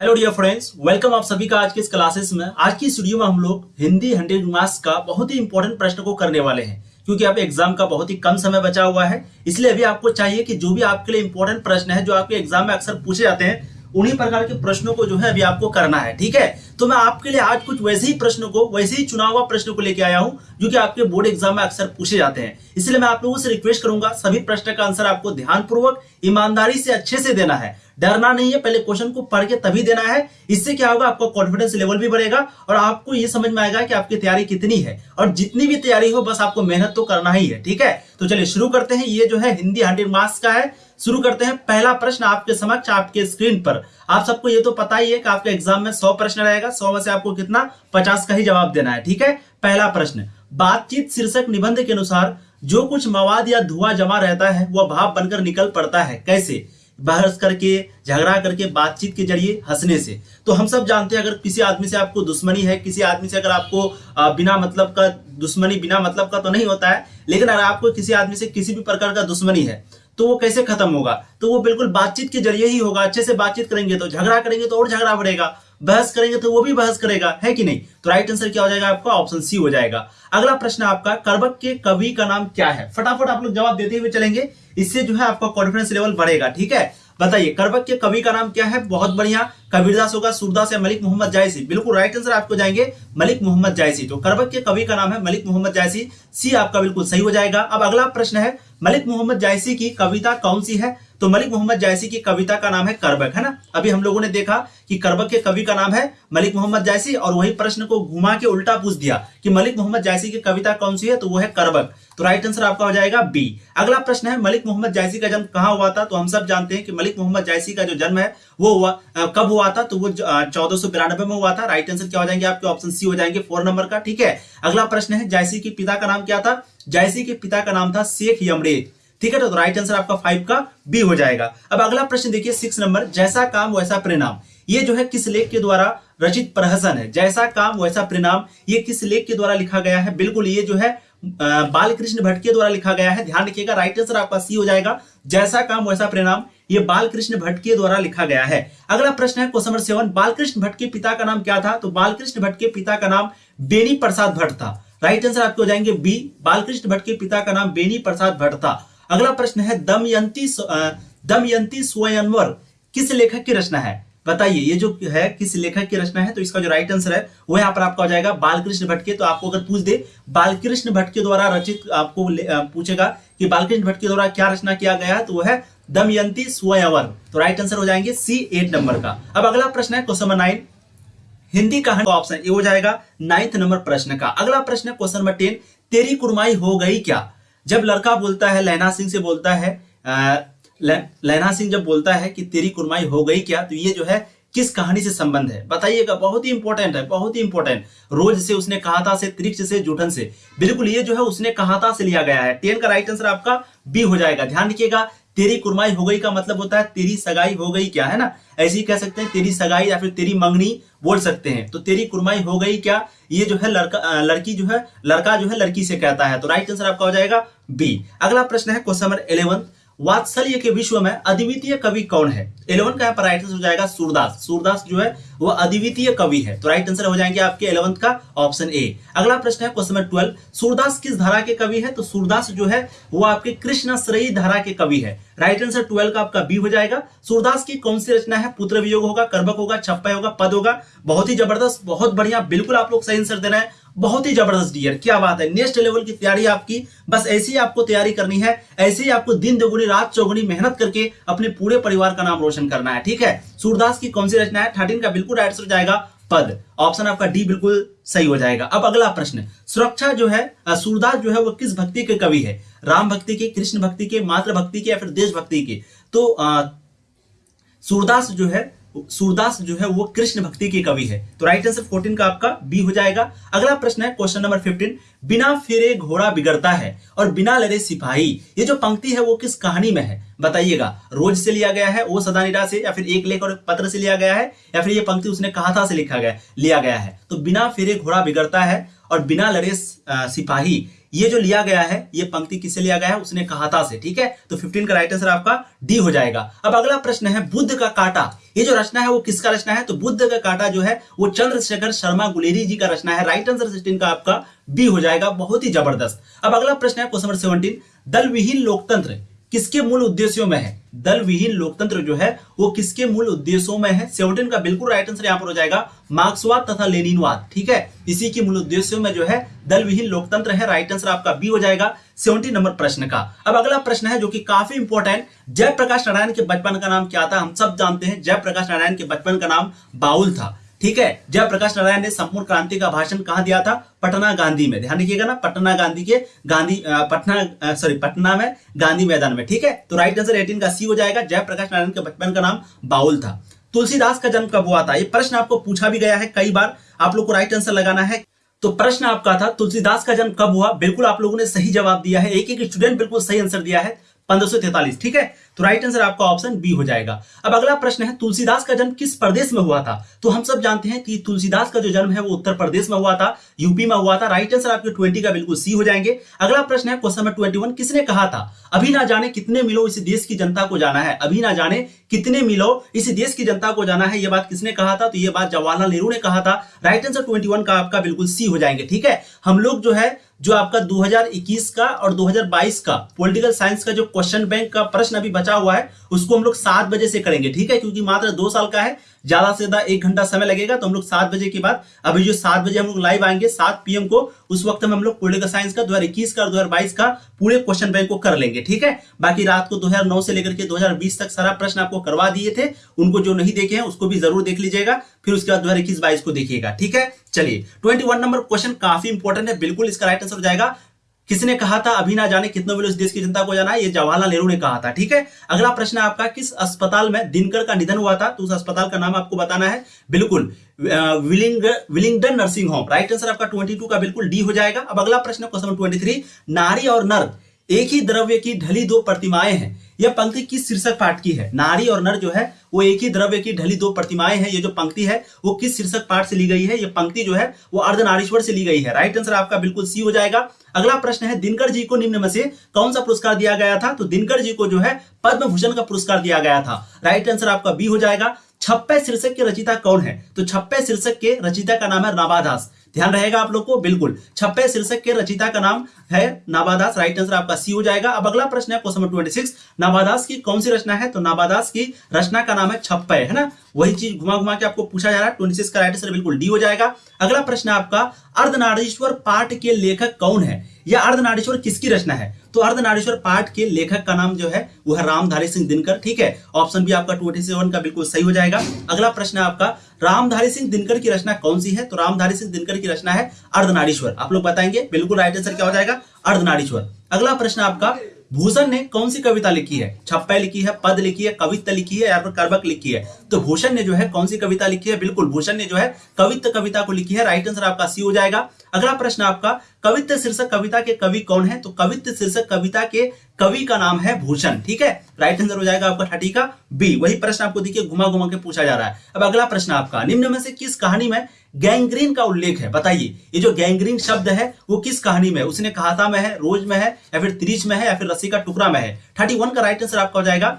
Hello dear friends welcome आप सभी का आज के इस क्लासेस में। आज की स्टूडियो में हम लोग हिंदी हंड्रेड मार्क्स का बहुत ही इंपॉर्टेंट प्रश्न को करने वाले हैं, क्योंकि अब एग्ज़ाम का बहुत ही कम समय बचा हुआ है। इसलिए अभी आपको चाहिए कि जो भी आपके लिए इंपॉर्टेंट प्रश्न है, जो आपके एग्ज़ाम में अक्सर पूछे जाते हैं, उन्हीं प्रकार के प्रश्नों को जो है अभी आपको करना है, ठीक है? तो मैं आपके लिए आज कुछ वैसे ही प्रश्नों को, वैसे ही चुना हुआ प्रश्नों को लेकर आया हूँ, जो कि आपके बोर्ड एग्ज़ाम में अक्सर पूछे जाते हैं। इसलिए मैं आप लोगों से रिक्वेस्ट करूँगा, सभी प्रश्न का आंसर आपको ध्यानपूर्वक, ईमानदारी से अच्छे से देना है। डरना नहीं है, पहले क्वेश्चन को पढ़ के तभी देना है। इससे क्या होगा, आपका कॉन्फिडेंस लेवल भी बढ़ेगा और आपको ये समझ में आएगा कि आपकी तैयारी कितनी है। और जितनी भी तैयारी हो, बस आपको मेहनत तो करना ही है, ठीक है? तो चलिए शुरू करते हैं। ये जो है, हिंदी हंड्रेड मार्क्स का है। शुरू करते हैं। पहला प्रश्न आपके समक्ष, आपके स्क्रीन पर। आप सबको ये तो पता ही है कि आपके एग्ज़ाम में सौ प्रश्न रहेगा। सौ में से आपको कितना? पचास का ही जवाब देना है, ठीक है? पहला प्रश्न। बातचीत शीर्षक निबंध के अनुसार, जो कुछ मवाद या धुआँ जमा रहता है, वह भाव बनकर निकल पड़ता है। कैसे? बहस करके, झगड़ा करके, बातचीत के ज़रिए हंसने से। तो हम सब जानते हैं, अगर किसी आदमी से आपको दुश्मनी है, किसी आदमी से अगर आपको बिना मतलब का, दुश्मनी बिना मतलब का तो नहीं होता है, लेकिन अगर आपको किसी आदमी से किसी भी प्रकार का दुश्मनी है तो वो कैसे खत्म होगा? तो वो बिल्कुल बातचीत के ज़रिए ही होगा, अच्छे से बातचीत करेंगे तो झगड़ा करेंगे तो और झगड़ा बढ़ेगा। बहस करेंगे तो वो भी बहस करेगा, है कि नहीं? तो राइट आंसर क्या हो जाएगा आपका? ऑप्शन सी हो जाएगा। अगला प्रश्न आपका, करबक के कवि का नाम क्या है? फटाफट आप लोग जवाब देते हुए चलेंगे। इससे जो है आपका कॉन्फिडेंस लेवल बढ़ेगा, ठीक है? बताइए, करबक के कवि का नाम क्या है? बहुत बढ़िया। कबीरदास होगा, सूरदास या मलिक मोहम्मद जायसी? बिल्कुल राइट आंसर आपको जाएँगे, मलिक मोहम्मद जायसी। तो करबक के कवि का नाम है मलिक मोहम्मद जायसी। सी आपका बिल्कुल सही हो जाएगा। अब अगला प्रश्न है, मलिक मोहम्मद जायसी की कविता कौन सी है? तो मलिक मोहम्मद जायसी की कविता का नाम है करबक, है ना? अभी हम लोगों ने देखा कि करबक के कवि का नाम है मलिक मोहम्मद जायसी और वही प्रश्न को घुमा के उल्टा पूछ दिया कि मलिक मोहम्मद जायसी की कविता कौन सी है? तो वो है करबक। तो राइट आंसर आपका हो जाएगा बी अगला प्रश्न है, मलिक मोहम्मद जायसी का जन्म कहाँ हुआ था? तो हम सब जानते हैं कि मलिक मोहम्मद जायसी का जो जन्म है, वो हुआ कब हुआ था? तो वो चौदह में हुआ था। राइट आंसर क्या हो जाएँगे आपके? ऑप्शन सी हो जाएँगे फोर नंबर का, ठीक है? अगला प्रश्न है जायसी के पिता का नाम क्या था? जायसी के पिता का नाम था शेख यमरेज ठीक है तो राइट आंसर आपका फाइव का बी हो जाएगा। अब अगला प्रश्न देखिए सिक्स नंबर जैसा काम, वैसा परिणाम। ये जो है, किस लेख के द्वारा रचित प्रहसन है? जैसा काम, वैसा परिणाम, ये किस लेख के द्वारा लिखा गया है? बिल्कुल, ये जो है बाल कृष्ण भट्ट के द्वारा लिखा गया है। ध्यान रखिएगा राइट आंसर आपका सी हो जाएगा। जैसा काम, वैसा परिणाम, ये बालकृष्ण भट्ट के द्वारा लिखा गया है। अगला प्रश्न है question number seven Balkrishna Bhatt के पिता का नाम क्या था? तो बालकृष्ण भट्ट के पिता का नाम बेनी प्रसाद भट्ट था। राइट आंसर आपके हो जाएँगे बी बालकृष्ण भट्ट के पिता का नाम बेनी प्रसाद भट्ट था। अगला प्रश्न है, दमयंती दमयंती स्वयंवर किस लेखक की रचना है? बताइए, ये जो है, किस लेखक की रचना है? तो इसका जो राइट आंसर है, वो यहाँ पर आपका हो जाएगा बालकृष्ण भट्ट के। तो आपको अगर पूछ दे, बालकृष्ण भट्ट के द्वारा रचित आपको पूछेगा कि बालकृष्ण भट्ट के द्वारा क्या रचना किया गया तो वो है दमयंती स्वयंवर। तो राइट आंसर हो जाएँगे सी एट नंबर का। अब अगला प्रश्न है क्वेश्चन नंबर नाइन हिंदी का ऑप्शन ए हो जाएगा नाइन्थ नंबर प्रश्न का। अगला प्रश्न है क्वेश्चन नंबर टेन तेरी कुरमाई हो गई क्या? जब लड़का बोलता है लहना सिंह से बोलता है लहना सिंह जब बोलता है कि तेरी कुरमाई हो गई क्या तो ये जो है, किस कहानी से संबंध है? बताइएगा, बहुत ही इंपॉर्टेंट है, बहुत ही इंपॉर्टेंट रोज से उसने कहा था से, त्रिक्ष से, जूठन से. बिल्कुल ये जो है, उसने कहा था से लिया गया है. टेन का राइट आंसर आपका बी हो जाएगा. ध्यान रखिएगा तेरी कुरमाई हो गई का मतलब होता है तेरी सगाई हो गई क्या, है ना? ऐसे ही कह सकते हैं, तेरी सगाई या फिर तेरी मंगनी बोल सकते हैं। तो तेरी कुरमाई हो गई क्या? ये जो है लड़का लड़की जो है, लड़का जो है लड़की से कहता है। तो राइट आंसर आपका हो जाएगा बी अगला प्रश्न है क्वेश्चन नंबर इलेवन वात्सल्य के विश्व में अद्वितीय कवि कौन है? इलेवन का यहाँ पर राइट आंसर हो जाएगा सूरदास। सूरदास जो है, वो अद्वितीय कवि है। तो राइट आंसर हो जाएँगे आपके इलेवंथ का ऑप्शन ए अगला प्रश्न है क्वेश्चन नंबर ट्वेल्व सूरदास किस धारा के कवि है? तो सूरदास जो है, वो आपके कृष्ण श्रेयी धारा के कवि है। राइट आंसर ट्वेल्व का आपका बी हो जाएगा। सूरदास की कौन सी रचना है? पुत्र वियोग होगा कर्बक होगा, छप्पा होगा, पद होगा। बहुत ही ज़बरदस्त, बहुत बढ़िया, बिल्कुल आप लोग सही आंसर देना है। बहुत ही ज़बरदस्त डियर क्या बात है नेक्स्ट लेवल की तैयारी आपकी। बस ऐसी ही आपको तैयारी करनी है, ऐसे ही आपको दिन दोगुनी, रात चौगुनी मेहनत करके अपने पूरे परिवार का नाम रोशन करना है, ठीक है? सूरदास की कौन सी रचना है? थर्टीन का बिल्कुल राइट हो जाएगा। पद। ऑप्शन आपका डी बिल्कुल सही हो जाएगा। अब अगला प्रश्न। सुरक्षा जो है सूरदास जो है, वो किस भक्ति के कवि है? राम भक्ति के, कृष्ण भक्ति के मातृ भक्ति के या फिर देशभक्ति के? तो सूरदास जो है सूरदास जो है वो कृष्ण भक्ति के कवि है। तो राइट आंसर 14 का आपका बी हो जाएगा। अगला प्रश्न है क्वेश्चन नंबर 15 बिना फेरे घोड़ा बिगड़ता है और बिना लड़े सिपाही, ये जो पंक्ति है वो किस कहानी में है? बताइएगा। रोज से लिया गया है, वो सदानिरा से, या फिर एक लेख और पत्र से लिया गया है, या फिर ये पंक्ति उसने कहा था से लिखा गया, लिया गया है। तो बिना फेरे घोड़ा बिगड़ता है और बिना लड़े सिपाही, ये जो लिया गया है, ये पंक्ति किससे लिया गया है? उसने कहा था से, ठीक है? तो 15 का राइट आंसर आपका डी हो जाएगा। अब अगला प्रश्न है, बुद्ध का काटा ये जो रचना है, वो किसका रचना है? तो बुद्ध का काटा जो है, वो चंद्रशेखर शर्मा गुलेरी जी का रचना है। राइट आंसर सिक्सटीन का आपका बी हो जाएगा, बहुत ही ज़बरदस्त। अब अगला प्रश्न है क्वेश्चन नंबर सेवनटीन दल विहीन लोकतंत्र किसके मूल उद्देश्यों में है? दल विहीन लोकतंत्र जो है, वो किसके मूल उद्देश्यों में है? सेवनटीन का बिल्कुल राइट आंसर यहाँ पर हो जाएगा, मार्क्सवाद तथा लेनिनवाद, ठीक है? इसी के मूल उद्देश्यों में जो है दल विहीन लोकतंत्र है राइट आंसर आपका बी हो जाएगा सेवनटीन नंबर प्रश्न का। अब अगला प्रश्न है, जो कि काफ़ी इंपॉर्टेंट जयप्रकाश नारायण के बचपन का नाम क्या था? हम सब जानते हैं, जयप्रकाश नारायण के बचपन का नाम बाउल था। ठीक है? जयप्रकाश नारायण ने संपूर्ण क्रांति का भाषण कहा दिया था? पटना गांधी में। ध्यान रखिएगा ना, पटना गांधी के गांधी पटना सॉरी पटना में, गांधी मैदान में, ठीक है? तो राइट आंसर एटीन का सी हो जाएगा। जयप्रकाश नारायण के बचपन का नाम बाउल था। तुलसीदास का जन्म कब हुआ था? ये प्रश्न आपको पूछा भी गया है कई बार। आप लोग को राइट आंसर लगाना है। तो प्रश्न आपका था, तुलसीदास का जन्म कब हुआ? बिल्कुल आप लोगों ने सही जवाब दिया है। एक एक स्टूडेंट बिल्कुल सही आंसर दिया है। पंद्रह ठीक है? तो राइट आंसर आपका ऑप्शन बी हो जाएगा। अब अगला प्रश्न है, तुलसीदास का जन्म किस प्रदेश में हुआ था? तो हम सब जानते हैं कि तुलसीदास का जो जन्म है, वो उत्तर प्रदेश में हुआ था यूपी में हुआ था। राइट आंसर आपके ट्वेंटी का बिल्कुल सी हो जाएँगे। अगला प्रश्न है क्वेश्चन ट्वेंटी वन किसने कहा था? अभी ना जाने कितने मिलो इस देश की जनता को जाना है। अभी ना जाने कितने मिलो इस देश की जनता को जाना है, ये बात किसने कहा था? तो ये बात जवाहरलाल नेहरू ने कहा था। राइट आंसर ट्वेंटी का आपका बिल्कुल सी हो जाएँगे, ठीक है? हम लोग जो है, जो आपका 2021 का और 2022 का पॉलिटिकल साइंस का जो क्वेश्चन बैंक का प्रश्न अभी बचा हुआ है, उसको हम लोग सात बजे से करेंगे, ठीक है? क्योंकि मात्र दो साल का है, ज़्यादा से ज़्यादा एक घंटा समय लगेगा तो हम लोग सात बजे के बाद, अभी जो सात बजे हम लोग लाइव आएँगे, सात पीएम को, उस वक्त हम लोग पॉलिटिकल साइंस का 2021 का और 2022 का पूरे क्वेश्चन बैंक को कर लेंगे, ठीक है? बाकी रात को 2009 से लेकर के 2020 तक सारा प्रश्न आपको करवा दिए थे, उनको जो नहीं देखे हैं, उसको भी ज़रूर देख लीजिएगा, फिर उसके बाद दो हज़ार को देखिएगा, ठीक है? चलिए ट्वेंटी नंबर क्वेश्चन काफ़ी इंपॉर्टेंट है, बिल्कुल इसका राइट आंसर हो जाएगा। किसने कहा था अभी ना जाने कितने बजे देश की जनता को जाना है? ये जवाहरलाल नेहरू ने कहा था, ठीक है? अगला प्रश्न आपका, किस अस्पताल में दिनकर का निधन हुआ था? तो उस अस्पताल का नाम आपको बताना है। बिल्कुल willing, Willingdon nursing home, right answer आपका 22 का बिल्कुल डी हो जाएगा। अब अगला प्रश्न क्वेश्चन 23 नारी और नर एक ही द्रव्य की ढली दो प्रतिमाएँ हैं। यह पंक्ति किस शीर्षक पाठ की है? नारी और नर जो है, वो एक ही द्रव्य की ढली दो प्रतिमाएँ हैं। ये जो पंक्ति है, वो किस शीर्षक पाठ से ली गई है? ये पंक्ति जो है, वो अर्धनारीश्वर से ली गई है। राइट आंसर आपका बिल्कुल सी हो जाएगा। अगला प्रश्न है, दिनकर जी को निम्न में से कौन सा पुरस्कार दिया गया था? तो दिनकर जी को जो है पद्म भूषण का पुरस्कार दिया गया था। राइट आंसर आपका बी हो जाएगा। छप्पे शीर्षक के रचिता कौन है? तो छप्पे शीर्षक के रचिता का नाम है नाबादास ध्यान रहेगा आप लोग को, बिल्कुल। छप्पे शीर्षक के रचिता का नाम है नाबादास राइट आंसर आपका सी हो जाएगा। अब अगला प्रश्न है क्वेश्चन ट्वेंटी सिक्स नाबादास की कौन सी रचना है? तो नाबादास की रचना का नाम है छप्पे, है ना? वही चीज़ घुमा घुमा के आपको पूछा जा रहा है। ट्वेंटी का राइट आंसर बिल्कुल डी हो जाएगा। अगला प्रश्न आपका, अर्धनारीश्वर पाठ के लेखक कौन है? या अर्धनारीश्वर किसकी रचना है? तो अर्धनारीश्वर पाठ के लेखक का नाम जो है वह है रामधारी सिंह दिनकर, ठीक है? ऑप्शन भी आपका ट्वेंटी सेवन का बिल्कुल सही हो जाएगा। अगला प्रश्न है आपका, रामधारी सिंह दिनकर की रचना कौन सी है? तो रामधारी सिंह दिनकर की रचना है अर्धनारीश्वर। आप लोग बताएँगे, बिल्कुल राइट आंसर क्या हो जाएगा? अर्धनारीश्वर। अगला प्रश्न आपका भूषण ने कौन सी कविता लिखी है? छप्पे लिखी है, पद लिखी है, कविता लिखी है, या फिर कर्बक लिखी है? तो भूषण ने जो है कौन सी कविता लिखी है? बिल्कुल, भूषण ने जो है कवित्व कविता को लिखी है। राइट आंसर आपका सी हो जाएगा। अगला प्रश्न आपका कवित्व शीर्षक कविता के कवि कौन है? तो कवित्व शीर्षक कविता के कवि का नाम है भूषण, ठीक है? राइट आंसर हो जाएगा आपका थर्टी का बी वही प्रश्न आपको देखिए घुमा घुमा के पूछा जा रहा है। अब अगला प्रश्न आपका, निम्न में से किस कहानी में गैंग्रीन का उल्लेख है। बताइए, ये जो गैंग्रीन शब्द है, वो किस कहानी में है? उसने कहाता में है, रोज में है, या फिर त्रिज में है, या फिर रस्सी का टुकड़ा में है? थर्टी वन का राइट आंसर आपका हो जाएगा,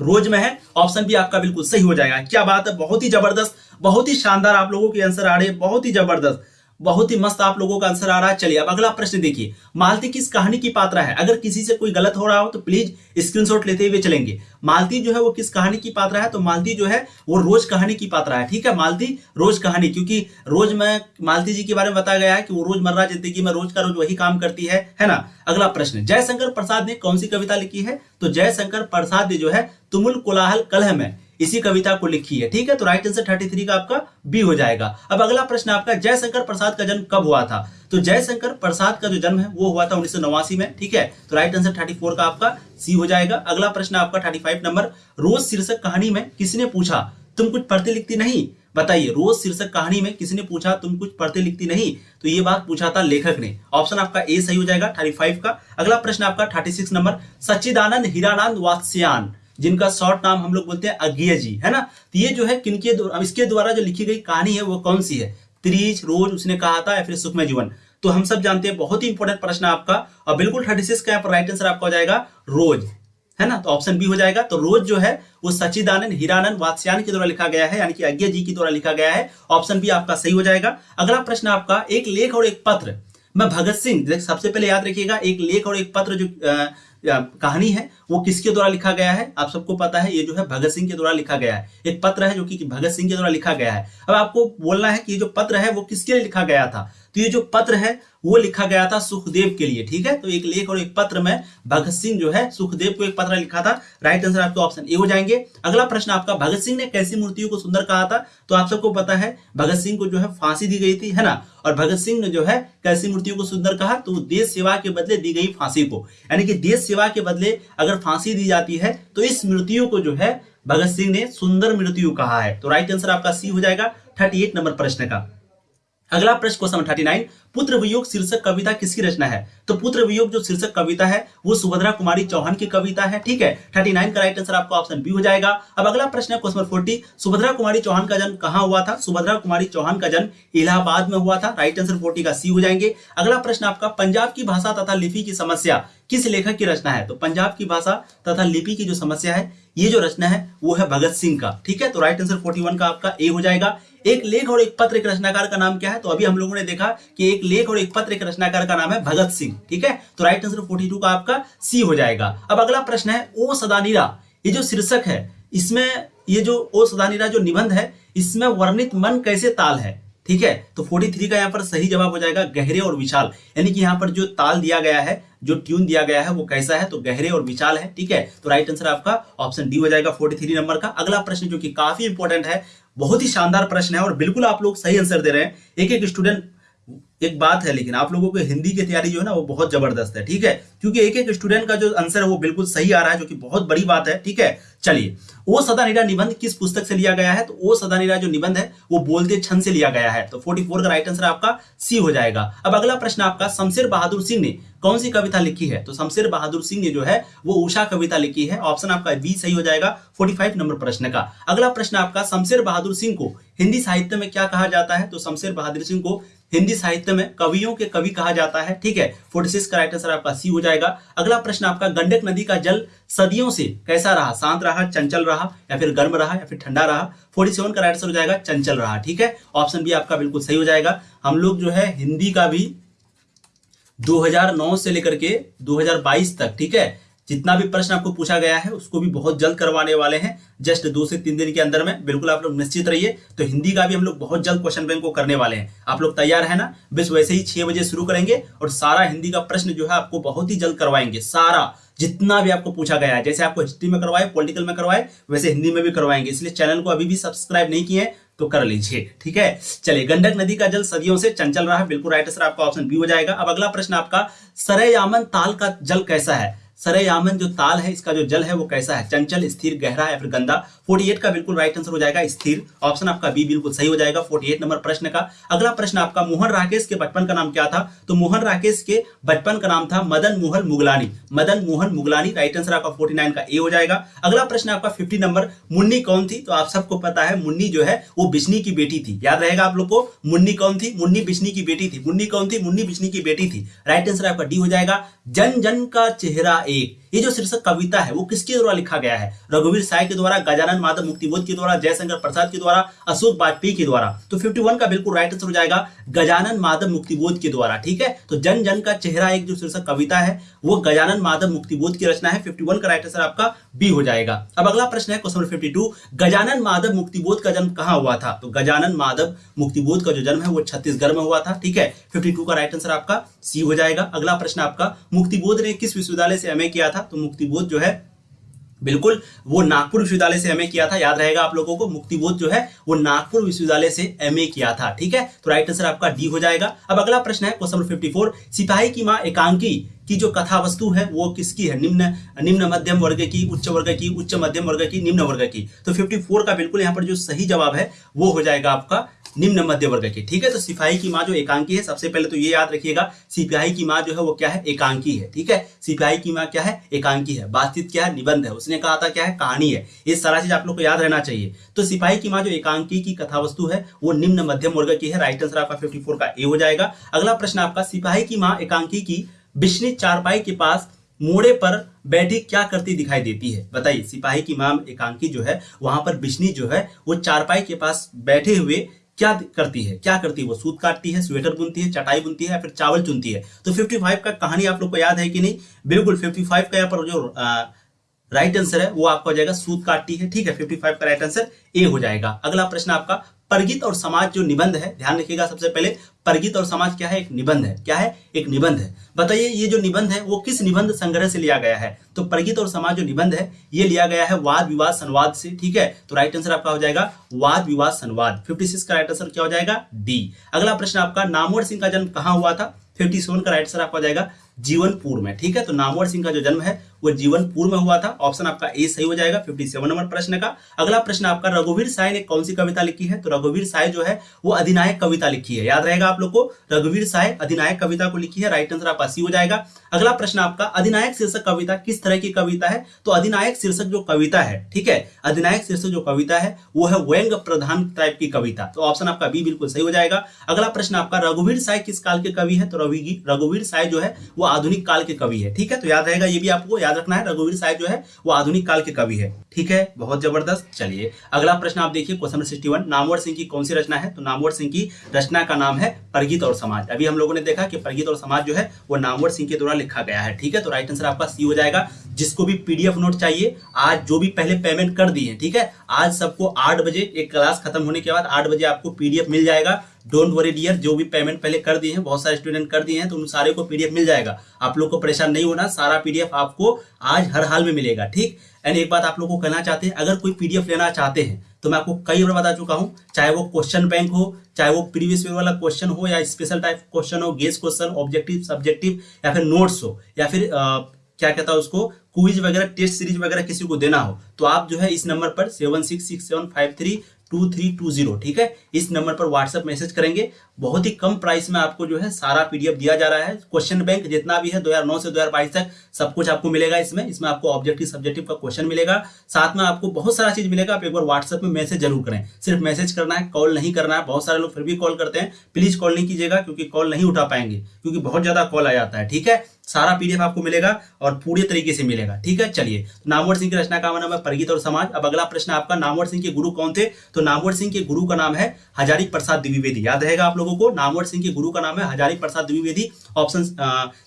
रोज में है, ऑप्शन भी आपका बिल्कुल सही हो जाएगा। क्या बात है, बहुत ही ज़बरदस्त, बहुत ही शानदार आप लोगों के आंसर आ रहे हैं, बहुत ही ज़बरदस्त। बहुत ही मस्त आप लोगों का आंसर आ रहा है। चलिए, अब अगला प्रश्न देखिए। मालती किस कहानी की पात्रा है? अगर किसी से कोई गलत हो रहा हो तो प्लीज़ स्क्रीनशॉट लेते हुए चलेंगे। मालती जो है, वो किस कहानी की पात्रा है? तो मालती जो है, वो रोज कहानी की पात्रा है। ठीक है, मालती रोज कहानी, क्योंकि रोज में मालती जी के बारे में बताया गया है कि वो रोज़मर्रा ज़िंदगी में रोज का रोज वही काम करती है। है ना? अगला प्रश्न, जयशंकर प्रसाद ने कौन सी कविता लिखी है? तो जयशंकर प्रसाद जो है, तुमुल कोलाहल कलह में इसी कविता को लिखी है, ठीक है? तो राइट आंसर थर्टी थ्री का आपका बी हो जाएगा। अब अगला प्रश्न आपका, जयशंकर प्रसाद का जन्म कब हुआ था? तो जयशंकर प्रसाद का जो जन्म है, वो हुआ था उन्नीस में, ठीक है? तो राइट आंसर थर्टी का आपका सी हो जाएगा। अगला प्रश्न आपका थर्टी नंबर, रोज शीर्षक कहानी में किसने पूछा, तुम कुछ पढ़ती लिखती नहीं? बताइए, रोज शीर्षक कहानी में किसने पूछा, तुम कुछ पढ़ते लिखती नहीं? तो ये बात पूछा था लेखक ने। ऑप्शन आपका ए सही हो जाएगा थर्टी फाइव का। अगला प्रश्न आपका thirty six number, Sachchidanand Hiranand Vatsyayan. जिनका शॉर्ट नाम हम लोग बोलते हैं अज्ञे जी, है ना? तो ये जो है किनके अब इसके द्वारा जो लिखी गई कहानी है, वो कौन सी है? त्रिज, रोज, उसने कहा था, या फिर सुखमय जीवन। तो हम सब जानते हैं, बहुत ही इंपॉर्टेंट प्रश्न आपका। और बिल्कुल थर्टी सिक्स का राइट आंसर आपका हो जाएगा, रोज, है ना? तो ऑप्शन बी हो जाएगा। तो रोज जो है, वो सचिदानंद हिरानंद, वात्स्यान के द्वारा लिखा गया है, यानी कि अज्ञा जी के द्वारा लिखा गया है। ऑप्शन बी आपका सही हो जाएगा। अगला प्रश्न आपका, एक लेख और एक पत्र। मैं भगत सिंह, सबसे पहले याद रखिएगा, एक लेख और एक पत्र जो कहानी है, वो किसके द्वारा लिखा गया है? आप सबको पता है, ये जो है भगत सिंह के द्वारा लिखा गया है। एक पत्र है जो कि भगत सिंह के द्वारा लिखा गया है। अब आपको बोलना है कि ये जो पत्र है, वो किसके लिए लिखा गया था? तो ये जो पत्र है, वो लिखा गया था सुखदेव के लिए, ठीक है? तो एक लेख और एक पत्र में भगत सिंह जो है, सुखदेव को एक पत्र लिखा था। राइट आंसर आपके ऑप्शन ए हो जाएँगे। अगला प्रश्न आपका, भगत सिंह ने कैसी मूर्तियों को सुंदर कहा था? तो आप सबको पता है, भगत सिंह को जो है फांसी दी गई थी, है ना? और भगत सिंह ने जो है कैसी मूर्तियों को सुंदर कहा? तो देश सेवा के बदले दी गई फांसी को। यानी कि देश सेवा के बदले अगर फांसी दी जाती है तो इस मृत्यु को जो है भगत सिंह ने सुंदर मृत्यु कहा है। तो राइट आंसर आपका सी हो जाएगा थर्टी एट नंबर प्रश्न का। अगला प्रश्न क्वेश्चन थर्टी नाइन पुत्र वियोग शीर्षक कविता किसकी रचना है? तो पुत्र वियोग जो शीर्षक कविता है, वो सुभद्रा कुमारी चौहान की कविता है, ठीक है? थर्टी नाइन का राइट आंसर आपका ऑप्शन बी हो जाएगा। अब अगला प्रश्न है क्वेश्चन फोर्टी सुभद्रा कुमारी चौहान का जन्म कहाँ हुआ था? सुभद्रा कुमारी चौहान का जन्म इलाहाबाद में हुआ था। राइट आंसर फोर्टी का सी हो जाएँगे। अगला प्रश्न आपका, पंजाब की भाषा तथा लिपि की समस्या किस लेखक की रचना है? तो पंजाब की भाषा तथा लिपि की जो समस्या है, ये जो रचना है, वो है भगत सिंह का, ठीक है? तो राइट आंसर 41 का आपका ए हो जाएगा। एक लेख और एक पत्र एक रचनाकार का नाम क्या है? तो अभी हम लोगों ने देखा कि एक लेख और एक पत्र एक रचनाकार का नाम है भगत सिंह, ठीक है? तो राइट आंसर 42 का आपका सी हो जाएगा। अब अगला प्रश्न है, ओ सदानीरा, ये जो शीर्षक है, इसमें ये जो ओ सदानीरा जो निबंध है, इसमें वर्णित मन कैसे ताल है? ठीक है? तो 43 का यहाँ पर सही जवाब हो जाएगा, गहरे और विशाल। यानी कि यहाँ पर जो ताल दिया गया है, जो ट्यून दिया गया है, वो कैसा है? तो गहरे और विशाल है, ठीक है? तो राइट आंसर आपका ऑप्शन डी हो जाएगा 43 नंबर का। अगला प्रश्न, जो कि काफ़ी इंपॉर्टेंट है बहुत ही शानदार प्रश्न है और बिल्कुल आप लोग सही आंसर दे रहे हैं। एक एक स्टूडेंट एक बात है, लेकिन आप लोगों को हिंदी की तैयारी जो है ना, वो बहुत ज़बरदस्त है, ठीक है? क्योंकि एक एक स्टूडेंट का जो आंसर है, वो बिल्कुल सही आ रहा है, जो कि बहुत बड़ी बात है, ठीक है? चलिए, ओ सदानीरा निबंध किस पुस्तक से लिया गया है? तो ओ सदानीरा जो निबंध है, वो बोलते छंद से लिया गया है। तो 44 का राइट आंसर आपका सी हो जाएगा। अब अगला प्रश्न आपका, शमशेर बहादुर सिंह ने कौन सी कविता लिखी है? तो शमशेर बहादुर सिंह ने जो है, वो उषा कविता लिखी है। ऑप्शन आपका बी सही हो जाएगा 45 नंबर प्रश्न का। अगला प्रश्न आपका, शमशेर बहादुर सिंह को हिंदी साहित्य में क्या कहा जाता है? तो शमशेर बहादुर सिंह को हिंदी साहित्य में कवियों के कवि कहा जाता है, ठीक है? फोर्टी सिक्स का राइट आंसर आपका सी हो जाएगा। अगला प्रश्न आपका, गंडक नदी का जल सदियों से कैसा रहा? शांत रहा, चंचल रहा, या फिर गर्म रहा, या फिर ठंडा रहा? फोर्टी सेवन का राइट आंसर हो जाएगा, चंचल रहा, ठीक है? ऑप्शन बी आपका बिल्कुल सही हो जाएगा। हम लोग जो है हिंदी का भी 2009 से लेकर के 2022 तक, ठीक है? जितना भी प्रश्न आपको पूछा गया है, उसको भी बहुत जल्द करवाने वाले हैं। जस्ट दो से तीन दिन के अंदर में, बिल्कुल आप लोग निश्चित रहिए। तो हिंदी का भी हम लोग बहुत जल्द क्वेश्चन बैंक को करने वाले हैं। आप लोग तैयार है ना? बस वैसे ही छह बजे शुरू करेंगे और सारा हिंदी का प्रश्न जो है आपको बहुत ही जल्द करवाएँगे। सारा, जितना भी आपको पूछा गया है, जैसे आपको हिस्ट्री में करवाए पॉलिटिकल में करवाए, वैसे हिंदी में भी करवाएँगे। इसलिए चैनल को अभी भी सब्सक्राइब नहीं किए तो कर लीजिए, ठीक है? चलिए, गंडक नदी का जल सदियों से चंचल रहा है। बिल्कुल राइट आंसर आपका ऑप्शन बी हो जाएगा। अब अगला प्रश्न आपका, सरयामन ताल का जल कैसा है? सरयामन जो ताल है, इसका जो जल है, वो कैसा है? चंचल, स्थिर, गहरा या फिर गंदा? 48 का बिल्कुल राइट आंसर हो जाएगा, स्थिर। ऑप्शन आपका बी बिल्कुल सही हो जाएगा 48 नंबर प्रश्न का। अगला प्रश्न आपका मोहन राकेश के बचपन का नाम क्या था? तो मोहन राकेश के बचपन का नाम था मदन मोहन मुगलानी। मदन मोहन मुगलानी राइट आंसर आपका फोर्टी का ए हो जाएगा। अगला प्रश्न आपका फिफ्टी नंबर, मुन्नी कौन थी? तो आप सबको पता है, मुन्नी जो है, वो बिजनी की बेटी थी। याद रहेगा आप लोग को? मुन्नी कौन थी? मुन्नी बिश्नी की बेटी थी। मुन्नी कौन थी? मुन्नी बिश्नी की बेटी थी। राइट आंसर आपका डी हो जाएगा। जन जन का चेहरा एक। ये जो शीर्षक कविता है, वो किसके द्वारा लिखा गया है? रघुवीर साय के द्वारा, गजानन माधव मुक्तिबोध के द्वारा, जयशंकर प्रसाद के द्वारा, अशोक वाजपेयी के द्वारा। तो 51 का बिल्कुल राइट आंसर हो जाएगा, गजानन माधव मुक्तिबोध के द्वारा, ठीक है? तो जन जन का चेहरा एक जो शीर्षक कविता है, वो गजानन माधव मुक्तिबोध की रचना है। फिफ्टी का राइट आंसर आपका बी हो जाएगा। अब अगला प्रश्न है question fifty two Gajanan Madhav Muktibodh का जन्म कहाँ हुआ था? तो गजानन माधव मुक्तिबोध का जो जन्म है, वो छत्तीसगढ़ में हुआ था, ठीक है? फिफ्टी टू का राइट आंसर आपका सी हो जाएगा। अगला प्रश्न आपका, मुक्तिबोध ने किस विश्वविद्यालय से एमए किया था? तो मुक्तिबोध जो है बिल्कुल, वो नागपुर विश्वविद्यालय से एमए किया था, याद रहेगा आप लोगों को, मुक्तिबोध जो है, वो नागपुर विश्वविद्यालय से एमए किया था, ठीक है? तो राइट आंसर आपका डी हो जाएगा। अब अगला प्रश्न है क्वेश्चन नंबर 54 सिपाही की माँ एकांकी की जो कथा वस्तु है, वो किसकी है? निम्न निम्न मध्यम वर्ग की, उच्च वर्ग की, उच्च मध्यम वर्ग की, निम्न वर्ग की। तो 54 का बिल्कुल यहाँ पर जो सही जवाब है, वो हो जाएगा आपका निम्न मध्य वर्ग की। ठीक है तो सिपाही की माँ जो एकांकी है, सबसे पहले तो ये याद रखिएगा सिपाही की माँ जो है वो क्या है? एकांकी है। ठीक है सिपाही की माँ क्या है? एकांकी है। बातचीत क्या है? निबंध है। उसने कहा था क्या है? कहानी है। ये सारा चीज़ आप लोग को याद रहना चाहिए। तो सिपाही की माँ जो एकांकी की कथा वस्तु है, वो निम्न मध्यम वर्ग की है। राइट आंसर आपका फिफ्टी का ए हो जाएगा। अगला प्रश्न आपका, सिपाही की माँ एकांकी की बिश्नी चारपाई के पास मोड़े पर बैठी क्या करती दिखाई देती है? बताइए, सिपाही की माम एकांकी जो है, वहाँ पर बिश्नी जो है, वो चारपाई के पास बैठे हुए क्या करती है? क्या करती है? वो सूत काटती है, स्वेटर बुनती है, चटाई बुनती है फिर चावल चुनती है? तो 55 का कहानी आप लोग को याद है कि नहीं? बिल्कुल 55 का यहाँ पर जो राइट आंसर है, वो आपका हो जाएगा, सूत काटती है, ठीक है? 55 का राइट आंसर ए हो जाएगा। अगला प्रश्न आपका परगित और समाज जो निबंध है, ध्यान रखिएगा सबसे पहले, परगित और समाज क्या है? एक निबंध है। क्या है? एक निबंध है। बताइए, ये जो निबंध है, वो किस निबंध संग्रह से लिया गया है? तो परगित और समाज जो निबंध है, ये लिया गया है वाद विवाद संवाद से, ठीक है? तो राइट आंसर आपका हो जाएगा, वाद विवाद संवाद। 56 का राइट आंसर क्या हो जाएगा? डी अगला प्रश्न आपका, नामवर सिंह का जन्म कहाँ हुआ था? फिफ्टी सेवन का राइट आंसर आपका हो जाएगा, जीवनपुर में, ठीक है? तो नामवर सिंह का जो जन्म है वो पूर्व में हुआ था। ऑप्शन आपका ए सही हो जाएगा 57 नंबर प्रश्न का। अगला प्रश्न आपका, रघुवीर साय ने कौन सी कविता लिखी है? तो रघुवीर साय जो है, वो अधिनायक कविता लिखी है। याद रहेगा आप लोग को, रघुवीर साय अधिनायक कविता को लिखी है राइट आंसर आपका सी हो जाएगा। अगला प्रश्न आपका, अधिनायक शीर्षक कविता किस तरह की कविता है? तो अधिनायक शीर्षक जो कविता है, ठीक है, अधिनायक शीर्षक जो कविता है, वो है व्यंग प्रधान टाइप की कविता। तो ऑप्शन आपका बी बिल्कुल सही हो जाएगा। अगला प्रश्न आपका, रघुवीर साय किस काल के कवि है? तो रघुवीर साय जो है, वो आधुनिक काल के कवि है, ठीक है? तो याद रहेगा ये भी आपको याद रखना है, रघुवीर साय जो है, वो आधुनिक काल के कवि है। ठीक है? बहुत ज़बरदस्त। चलिए, अगला प्रश्न आप देखिए question number sixty Namvar Singh की कौन सी रचना है? तो नामवर सिंह की रचना का नाम है परगीत और समाज। अभी हम लोगों ने देखा कि परगीत और समाज जो है, वो नामवर सिंह के द्वारा लिखा गया है। ठीक है? तो राइट आंसर आपका सी हो जाएगा। जिसको भी पीडीएफ नोट चाहिए, आज जो भी पहले पेमेंट कर दिए, ठीक है? आज सबको आठ बजे एक क्लास खत्म होने के बाद आठ बजे आपको पीडीएफ मिल जाएगा। डोंट वरी डियर जो भी पेमेंट पहले कर दिए हैं, बहुत सारे स्टूडेंट कर दिए हैं तो उन सारे को पीडीएफ मिल जाएगा। आप लोग को परेशान नहीं होना, सारा पीडीएफ आपको आज हर हाल में मिलेगा, ठीक? एंड एक बात आप लोग को कहना चाहते हैं, अगर कोई पीडीएफ लेना चाहते हैं तो मैं आपको कई बार बता चुका हूँ, चाहे वो क्वेश्चन बैंक हो, चाहे वो प्रीवियस ईयर वाला क्वेश्चन हो, या स्पेशल टाइप क्वेश्चन हो गेस क्वेश्चन ऑब्जेक्टिव सब्जेक्टिव या फिर नोट्स हो, या फिर क्या कहता है उसको? क्विज वगैरह टेस्ट सीरीज़ वगैरह किसी को देना हो तो आप जो है इस नंबर पर seven six six seven five three two three two zero ठीक है? इस नंबर पर व्हाट्सएप मैसेज करेंगे। बहुत ही कम प्राइस में आपको जो है सारा पीडीएफ दिया जा रहा है। क्वेश्चन बैंक जितना भी है 2009 से 2022 तक सब कुछ आपको मिलेगा इसमें। इसमें आपको ऑब्जेक्टिव सब्जेक्टिव का क्वेश्चन मिलेगा। साथ में आपको बहुत सारा चीज़ मिलेगा। आप एक बार व्हाट्सएप में मैसेज ज़रूर करें। सिर्फ़ मैसेज करना है कॉल नहीं करना है। बहुत सारे लोग फिर भी कॉल करते हैं। प्लीज़ कॉल नहीं कीजिएगा, क्योंकि कॉल नहीं उठा पाएँगे, क्योंकि बहुत ज़्यादा कॉल आ जाता है, ठीक है? सारा पीडीएफ आपको मिलेगा और पूरे तरीके से मिलेगा। ठीक है? चलिए तो नामवर सिंह की रचना का नाम है परिगीत और समाज। अब अगला प्रश्न आपका, नामवर सिंह के गुरु कौन थे? तो नामवर सिंह के गुरु का नाम है हजारी प्रसाद द्विवेदी। याद रहेगा आप लोगों को, नामवर सिंह के गुरु का नाम है हजारी प्रसाद द्विवेदी। ऑप्शन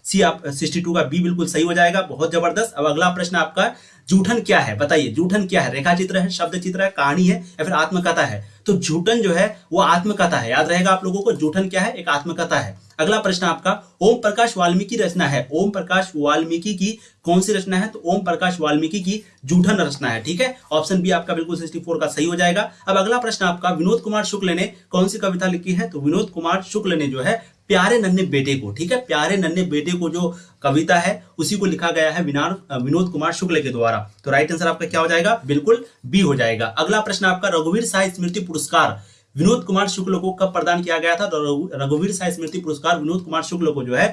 सी आप, सिक्सटी का बी बिल्कुल सही हो जाएगा, बहुत ज़बरदस्त। अब अगला प्रश्न आपका, जूठन क्या है? बताइए, जूठन क्या है? रेखा चित्र है, शब्द चित्र है, कहानी है या फिर आत्मकथा है? तो जूठन जो है, वो आत्मकथा है। याद रहेगा आप लोगों को, जूठन क्या है? एक आत्मकथा है। अगला प्रश्न आपका, ओम प्रकाश वाल्मीकि रचना है। ओम प्रकाश वाल्मीकि की कौन सी रचना है? तो ओम प्रकाश वाल्मीकि की जूठन रचना है, ठीक है? ऑप्शन बी आपका बिल्कुल 64 का सही हो जाएगा। अब अगला प्रश्न आपका, विनोद कुमार शुक्ल ने कौन सी कविता लिखी है? तो विनोद कुमार शुक्ल ने जो है प्यारे नन्हे बेटे को, ठीक है? प्यारे नन्हे बेटे को जो कविता है, उसी को लिखा गया है विनोद कुमार शुक्ल के द्वारा। तो राइट आंसर आपका क्या हो जाएगा? बिल्कुल बी हो जाएगा। अगला प्रश्न आपका, रघुवीर साहित्य स्मृति पुरस्कार विनोद कुमार शुक्ल को कब प्रदान किया गया था? रघुवीर साई स्मृति पुरस्कार विनोद कुमार शुक्ल को जो है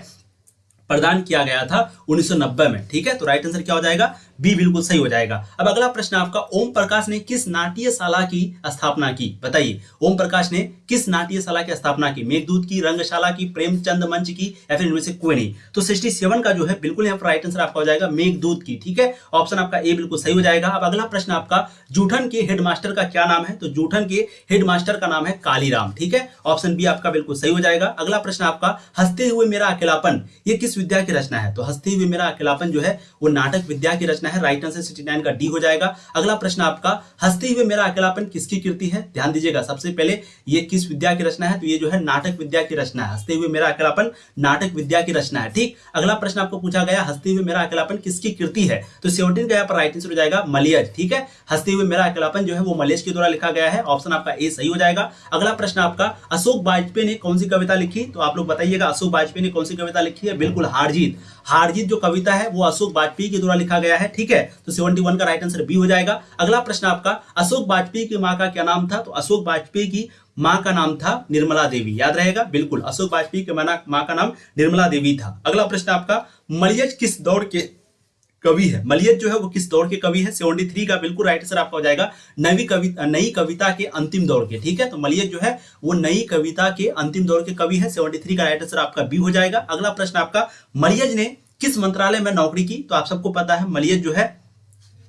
प्रदान किया गया था 1990 में, ठीक है? तो राइट आंसर क्या हो जाएगा? बी बिल्कुल सही हो जाएगा। अब अगला प्रश्न आपका, ओम प्रकाश ने किस नाट्यशाला की स्थापना की? बताइए, ओम प्रकाश ने किस नाट्यशाला की स्थापना की? मेघदूत की, रंगशाला की, प्रेमचंद मंच की, या फिर इनमें से कोई नहीं? तो सिक्सटी सेवन का जो है, बिल्कुल यहाँ पर राइट आंसर आपका हो जाएगा, मेघदूत की, ठीक है? ऑप्शन आपका ए बिल्कुल सही हो जाएगा। अब अगला प्रश्न आपका, जूठन के हेडमास्टर का क्या नाम है? तो जूठन के हेडमास्टर का नाम है कालीराम, ठीक है? ऑप्शन बी आपका बिल्कुल सही हो जाएगा। अगला प्रश्न आपका, हँसते हुए मेरा अकेलापन, ये किस विद्या की रचना है? तो हँसते हुए मेरा अकेलापन जो है, वो नाटक विद्या की रचना है राइट आंसर सिक्सटी नाइन का डी हो जाएगा। अगला प्रश्न आपका, हँसते हुए मेरा अकेलापन किसकी कृति है? ध्यान दीजिएगा, सबसे पहले ये किस विद्या की रचना है? तो ये जो है नाटक विद्या की रचना है। हँसते हुए मेरा अकेलापन नाटक विद्या की रचना है, ठीक? अगला प्रश्न आपको पूछा गया, हँसते हुए मेरा अकेलापन किसकी कृति है? तो सेवनटीन का यहाँ पर राइट आंसर हो जाएगा, मलियज, ठीक है? हँसते हुए मेरा अकेलापन जो है वो मलेश के द्वारा लिखा गया है ऑप्शन आपका ए सही हो जाएगा। अगला प्रश्न आपका, अशोक वाजपेयी ने कौन सी कविता लिखी? तो आप लोग बताइएगा, अशोक वाजपेयी ने कौन सी कविता लिखी है? बिल्कुल हारजीत हारजीत जो कविता है, वो अशोक वाजपेयी के द्वारा लिखा गया है, ठीक है? तो सेवेंटी वन का राइट आंसर बी हो जाएगा। अगला प्रश्न आपका, अशोक वाजपेयी की माँ का क्या नाम था? तो अशोक वाजपेयी की माँ का नाम था निर्मला देवी। याद रहेगा? बिल्कुल, अशोक वाजपेयी के माँ का नाम निर्मला देवी था। अगला प्रश्न आपका, मरियज किस दौड़ के कवि है। मलियत जो है वो किस दौर के कवि है? सेवेंटी थ्री का बिल्कुल राइट आंसर आपका हो जाएगा। नवी कवि, नई कविता के अंतिम दौर के, ठीक है? तो मलियत जो है वो नई कविता के अंतिम दौर के कवि है। सेवेंटी थ्री का राइट आंसर आपका बी हो जाएगा। अगला प्रश्न आपका, मलियज ने किस मंत्रालय में नौकरी की? तो आप सबको पता है मलियज जो है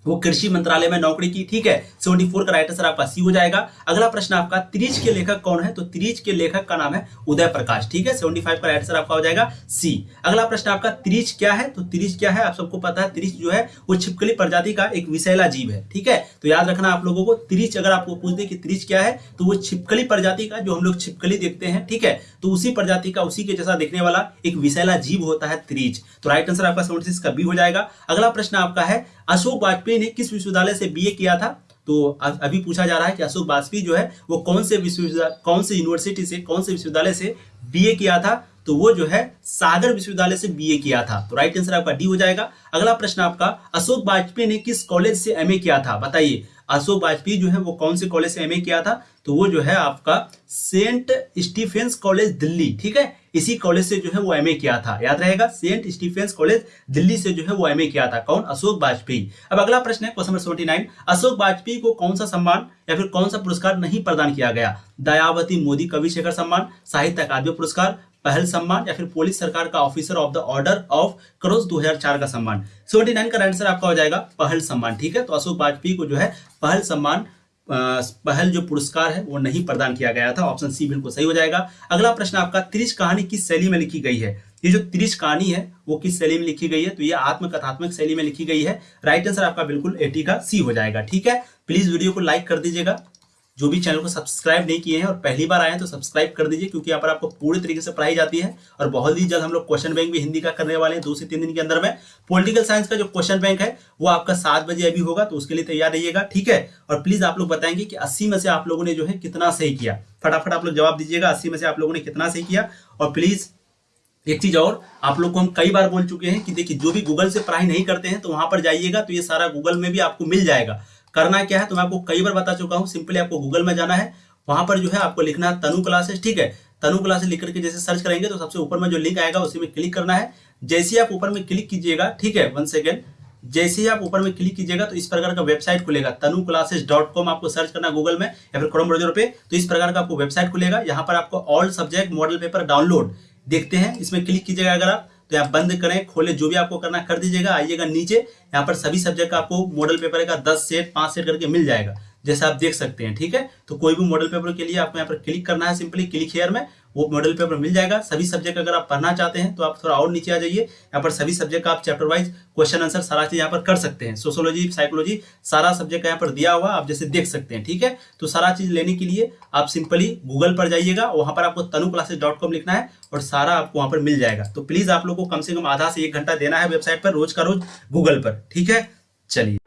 वो कृषि मंत्रालय में नौकरी की, ठीक है? सेवेंटी फोर का राइट आंसर आपका सी हो जाएगा। अगला प्रश्न आपका, त्रिज के लेखक कौन है? तो त्रिज के लेखक का नाम है उदय प्रकाश, ठीक है? सेवेंटी फाइव का राइट आंसर आपका हो जाएगा सी अगला प्रश्न आपका, त्रिज क्या है? तो त्रिज क्या है? आप सबको पता है, त्रिज जो है, वो छिपकली प्रजाति का एक विषैला जीव है, ठीक है? तो याद रखना आप लोगों को, त्रिज अगर आपको पूछ दे कि त्रिज क्या है तो वो छिपकली प्रजाति का जो हम लोग छिपकली देखते हैं, ठीक है? तो उसी प्रजाति का, उसी के जैसा देखने वाला एक विषैला जीव होता है त्रिज। तो राइट आंसर आपका सेवेंटी का बी हो जाएगा। अगला प्रश्न आपका है, अशोक वाजपेयी ने किस विश्वविद्यालय से बीए किया था? तो अभी पूछा जा रहा है कि अशोक वाजपेयी जो है, वो कौन से विश्वविद्यालय कौन से यूनिवर्सिटी से, कौन से विश्वविद्यालय से बीए किया था? तो वो जो है, सागर विश्वविद्यालय से बीए किया था। तो राइट आंसर आपका डी हो जाएगा। अगला प्रश्न आपका, अशोक वाजपेयी ने किस कॉलेज से एमए किया था? बताइए, अशोक वाजपेयी जो है, वो कौन से कॉलेज से एमए किया था? तो वो जो है आपका सेंट स्टीफेंस कॉलेज दिल्ली, ठीक है? इसी कॉलेज से जो है वो एमए किया था। याद रहेगा, सेंट स्टीफेंस कॉलेज दिल्ली से जो है वो एमए किया था। कौन? अशोक वाजपेयी। अब अगला प्रश्न है question number seventy nine. Ashok Vajpeyi को कौन सा सम्मान या फिर कौन सा पुरस्कार नहीं प्रदान किया गया? दयावती मोदी कवि शेखर सम्मान, साहित्य अकादमी पुरस्कार, पहल सम्मान या फिर पुलिस सरकार का officer of the order of crows 2004 का सम्मान। 79 का आंसर आपका हो जाएगा, पहल सम्मान, ठीक है? तो अशोक वाजपेयी को जो है पहल सम्मान पहल जो पुरस्कार है, वो नहीं प्रदान किया गया था। ऑप्शन सी बिल्कुल सही हो जाएगा। अगला प्रश्न आपका, त्रिश कहानी किस शैली में लिखी गई है? ये जो त्रिश कहानी है, वो किस शैली में लिखी गई है? तो ये आत्मकथात्मक शैली में लिखी गई है। राइट आंसर आपका बिल्कुल एटी का सी हो जाएगा, ठीक है? प्लीज़ वीडियो को लाइक कर दीजिएगा। जो भी चैनल को सब्सक्राइब नहीं किए हैं और पहली बार आए हैं तो सब्सक्राइब कर दीजिए, क्योंकि यहाँ पर आपको पूरी तरीके से पढ़ाई जाती है और बहुत ही जल्द हम लोग क्वेश्चन बैंक भी हिंदी का करने वाले हैं, दो से तीन दिन के अंदर में। पॉलिटिकल साइंस का जो क्वेश्चन बैंक है, वो आपका सात बजे अभी होगा तो उसके लिए तैयार रहिएगा, ठीक है? और प्लीज़ आप लोग बताएँगे कि अस्सी में से आप लोगों ने जो है कितना सही किया। फटाफट आप लोग जवाब दीजिएगा, अस्सी में से आप लोगों ने कितना सही किया। और प्लीज़ एक चीज़ और, आप लोग को हम कई बार बोल चुके हैं कि देखिए, जो भी गूगल से पढ़ाई नहीं करते हैं तो वहाँ पर जाइएगा तो ये सारा गूगल में भी आपको मिल जाएगा। करना क्या है तो मैं आपको कई बार बता चुका हूँ। सिंपली आपको गूगल में जाना है, वहाँ पर जो है आपको लिखना है तनु क्लासेस ठीक है? तनु क्लासेस लिख करके जैसे सर्च करेंगे तो सबसे ऊपर में जो लिंक आएगा, उसी में क्लिक करना है। जैसे ही आप ऊपर में क्लिक कीजिएगा, ठीक है वन सेकेंड जैसे ही आप ऊपर में क्लिक कीजिएगा तो इस प्रकार का वेबसाइट खुलेगा। तनु क्लासेस डॉट कॉम आपको सर्च करना गूगल में, या फिर क्रोम ब्राउज़र पे तो इस प्रकार का आपको वेबसाइट खुलेगा। यहाँ पर आपको all subject model paper download देखते हैं। इसमें क्लिक कीजिएगा अगर आप। तो आप बंद करें, खोले, जो भी आपको करना कर दीजिएगा। आइएगा नीचे, यहाँ पर सभी सब्जेक्ट का आपको मॉडल पेपर का दस सेट, पाँच सेट करके मिल जाएगा। जैसे आप देख सकते हैं, ठीक है? तो कोई भी मॉडल पेपर के लिए आपको यहाँ पर क्लिक करना है सिंपली क्लिक हेयर में, वो मॉडल पेपर मिल जाएगा। सभी सब्जेक्ट अगर आप पढ़ना चाहते हैं तो आप थोड़ा और नीचे आ जाइए। यहाँ पर सभी सब्जेक्ट का आप चैप्टर वाइज क्वेश्चन आंसर सारा चीज़ यहाँ पर कर सकते हैं। सोशोलॉजी साइकोलॉजी सारा सब्जेक्ट यहाँ पर दिया हुआ आप जैसे देख सकते हैं, ठीक है? तो सारा चीज़ लेने के लिए आप सिंपली गूगल पर जाइएगा, वहाँ पर आपको तनु क्लासेस डॉट कॉम लिखना है और सारा आपको वहाँ पर मिल जाएगा। तो प्लीज़ आप लोग को कम से कम आधा से एक घंटा देना है वेबसाइट पर रोज का रोज गूगल पर, ठीक है? चलिए।